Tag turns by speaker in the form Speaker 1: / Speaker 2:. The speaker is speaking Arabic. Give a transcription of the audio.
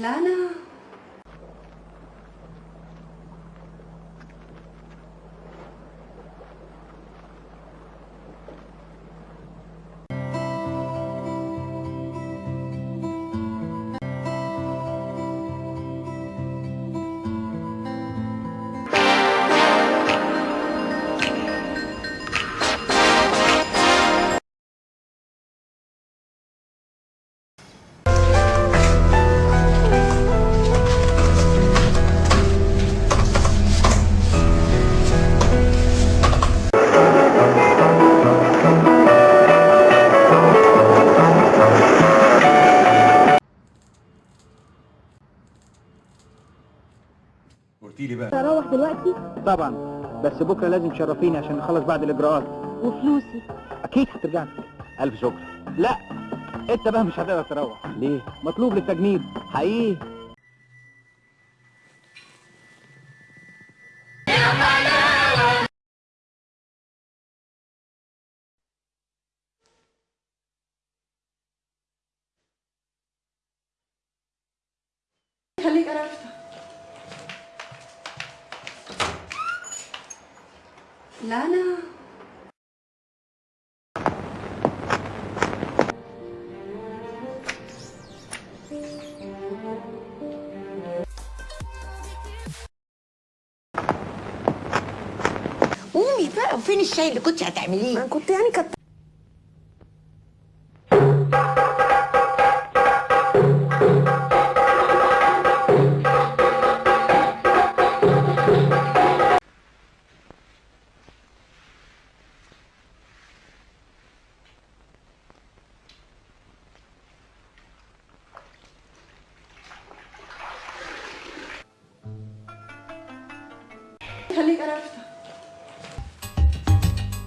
Speaker 1: لا
Speaker 2: قلتي لي بقى.
Speaker 3: أروح دلوقتي؟
Speaker 4: طبعا. بس بكرة لازم تشرفيني عشان نخلص بعض الإجراءات.
Speaker 3: وفلوسي.
Speaker 4: أكيد هترجع ألف شكر. لا أنت بقى مش هتقدر تروح. ليه؟ مطلوب للتجنيد. حقيقي.
Speaker 1: لا أنا
Speaker 5: قومي بقى وفين الشاي اللي كنت هتعمليه؟
Speaker 3: أنا كنت يعني كنت
Speaker 1: 달리가라.